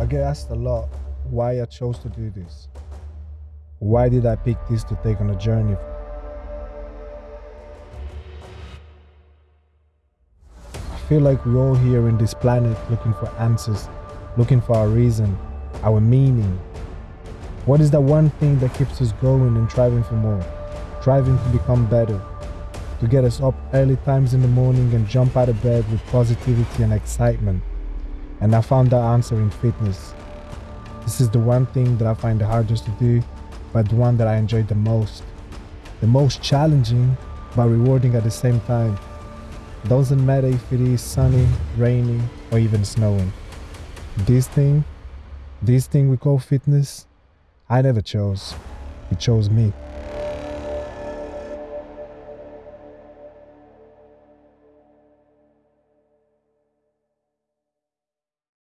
I get asked a lot why I chose to do this. Why did I pick this to take on a journey? I feel like we're all here in this planet looking for answers, looking for our reason, our meaning. What is that one thing that keeps us going and striving for more, striving to become better, to get us up early times in the morning and jump out of bed with positivity and excitement? And I found that answer in fitness. This is the one thing that I find the hardest to do, but the one that I enjoy the most. The most challenging, but rewarding at the same time. Doesn't matter if it is sunny, rainy, or even snowing. This thing, this thing we call fitness, I never chose. It chose me.